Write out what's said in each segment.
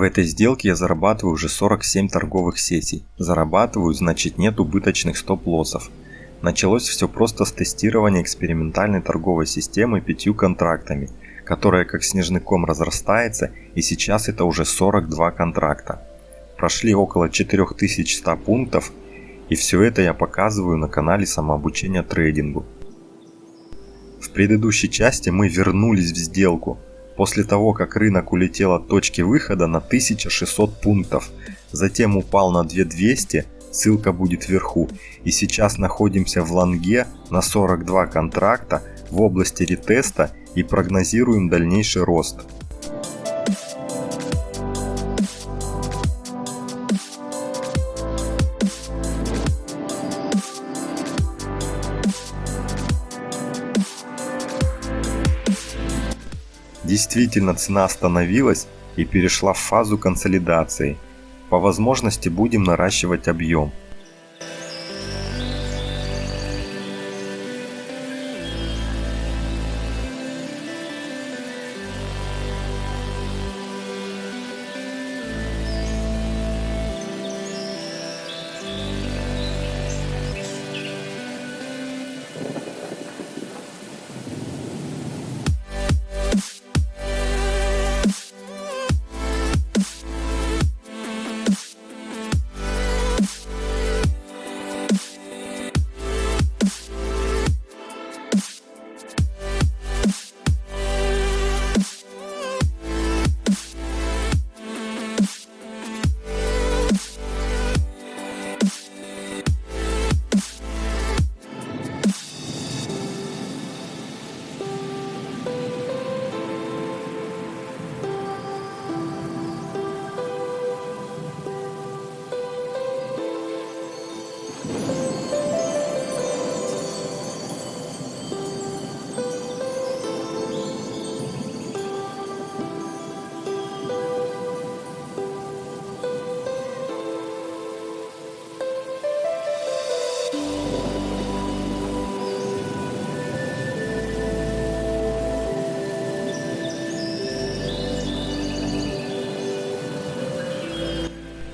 В этой сделке я зарабатываю уже 47 торговых сессий. Зарабатываю, значит нет убыточных стоп-лоссов. Началось все просто с тестирования экспериментальной торговой системы пятью контрактами, которая как снежный ком разрастается и сейчас это уже 42 контракта. Прошли около 4100 пунктов и все это я показываю на канале самообучения трейдингу. В предыдущей части мы вернулись в сделку, после того как рынок улетел от точки выхода на 1600 пунктов, затем упал на 2200 ссылка будет вверху. И сейчас находимся в лонге на 42 контракта в области ретеста и прогнозируем дальнейший рост. Действительно цена остановилась и перешла в фазу консолидации – по возможности будем наращивать объем.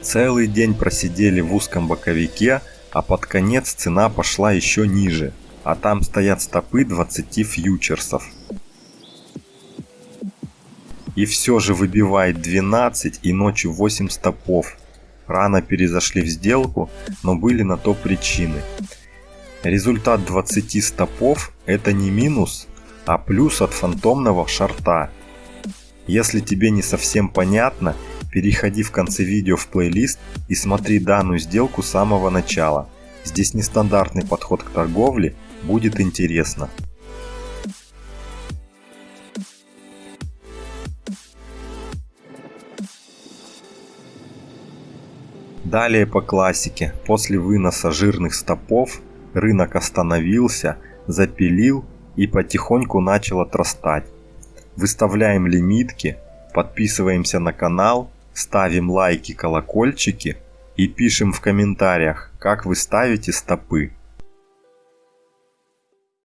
Целый день просидели в узком боковике, а под конец цена пошла еще ниже, а там стоят стопы 20 фьючерсов. И все же выбивает 12 и ночью 8 стопов. Рано перезашли в сделку, но были на то причины. Результат 20 стопов это не минус, а плюс от фантомного шарта. Если тебе не совсем понятно, Переходи в конце видео в плейлист и смотри данную сделку с самого начала. Здесь нестандартный подход к торговле, будет интересно. Далее по классике, после выноса жирных стопов, рынок остановился, запилил и потихоньку начал отрастать. Выставляем лимитки, подписываемся на канал ставим лайки, колокольчики и пишем в комментариях, как вы ставите стопы.